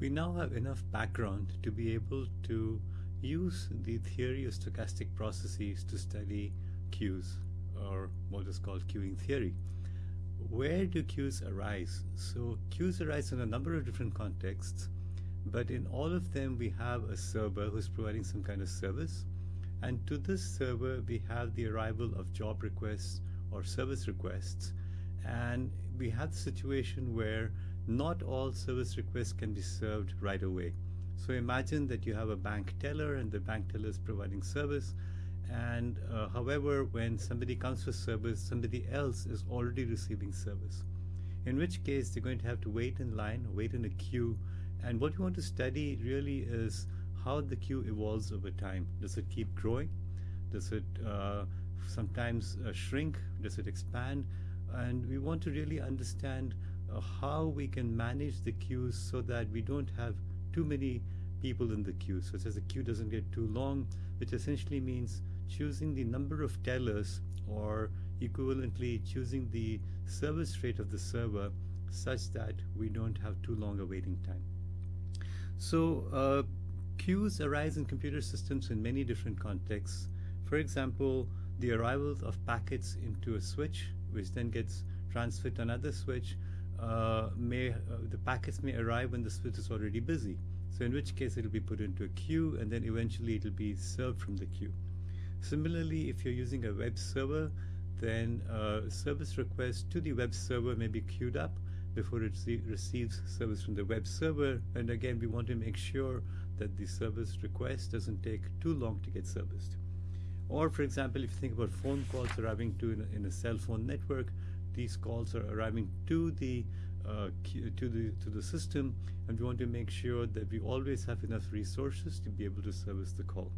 We now have enough background to be able to use the theory of stochastic processes to study queues or what is called queuing theory. Where do queues arise? So queues arise in a number of different contexts, but in all of them we have a server who's providing some kind of service. And to this server, we have the arrival of job requests or service requests. And we have the situation where not all service requests can be served right away. So imagine that you have a bank teller and the bank teller is providing service. And uh, however, when somebody comes for service, somebody else is already receiving service. In which case, they're going to have to wait in line, wait in a queue. And what you want to study really is how the queue evolves over time. Does it keep growing? Does it uh, sometimes uh, shrink? Does it expand? And we want to really understand uh, how we can manage the queues so that we don't have too many people in the queue, such as the queue doesn't get too long, which essentially means choosing the number of tellers or equivalently choosing the service rate of the server such that we don't have too long a waiting time. So uh, queues arise in computer systems in many different contexts. For example, the arrival of packets into a switch, which then gets transferred to another switch, uh, may uh, the packets may arrive when the switch is already busy. So in which case it'll be put into a queue and then eventually it'll be served from the queue. Similarly, if you're using a web server, then uh, service requests to the web server may be queued up before it receives service from the web server. And again, we want to make sure that the service request doesn't take too long to get serviced. Or for example, if you think about phone calls arriving to in a, in a cell phone network, these calls are arriving to the uh, to the to the system, and we want to make sure that we always have enough resources to be able to service the call.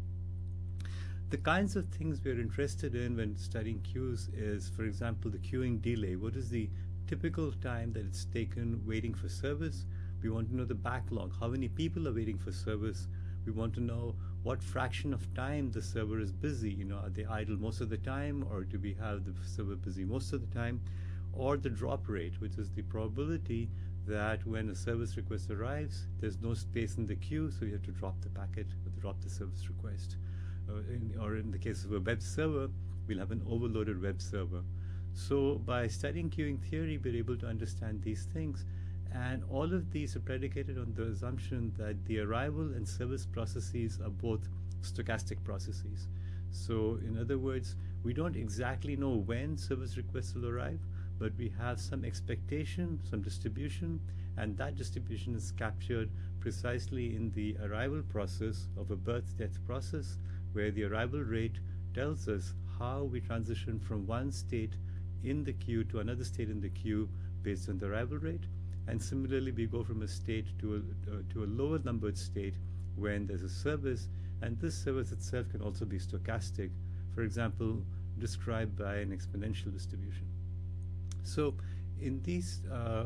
The kinds of things we're interested in when studying queues is, for example, the queuing delay. What is the typical time that it's taken waiting for service? We want to know the backlog, how many people are waiting for service. We want to know what fraction of time the server is busy. You know, are they idle most of the time, or do we have the server busy most of the time? Or the drop rate, which is the probability that when a service request arrives, there's no space in the queue, so you have to drop the packet or drop the service request. Uh, in, or in the case of a web server, we'll have an overloaded web server. So by studying queuing theory, we're able to understand these things and all of these are predicated on the assumption that the arrival and service processes are both stochastic processes. So in other words, we don't exactly know when service requests will arrive, but we have some expectation, some distribution, and that distribution is captured precisely in the arrival process of a birth-death process, where the arrival rate tells us how we transition from one state in the queue to another state in the queue based on the arrival rate, and similarly, we go from a state to a, uh, to a lower numbered state when there's a service, and this service itself can also be stochastic, for example, described by an exponential distribution. So in these uh, uh,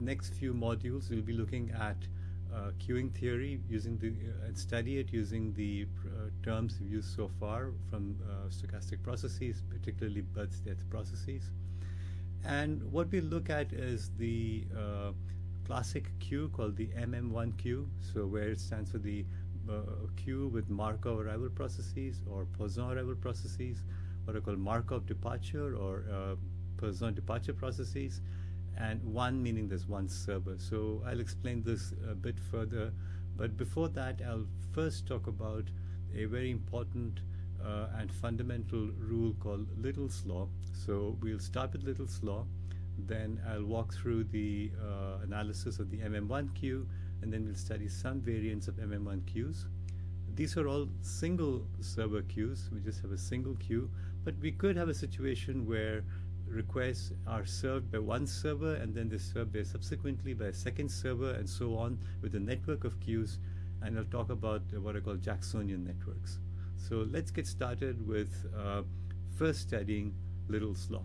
next few modules, we'll be looking at uh, queuing theory using the uh, and study it using the uh, terms we've used so far from uh, stochastic processes, particularly birth-death processes. And what we look at is the uh, classic queue called the MM1 queue, so where it stands for the uh, queue with Markov arrival processes or Poisson arrival processes, what are called Markov departure or uh, Poisson departure processes, and one meaning there's one server. So I'll explain this a bit further, but before that, I'll first talk about a very important uh, and fundamental rule called Little's Law. So we'll start with Little's Law, then I'll walk through the uh, analysis of the MM1 queue, and then we'll study some variants of MM1 queues. These are all single server queues. We just have a single queue, but we could have a situation where requests are served by one server and then they're served by subsequently by a second server and so on with a network of queues. And I'll talk about what I call Jacksonian networks. So let's get started with uh, first studying Little's Law.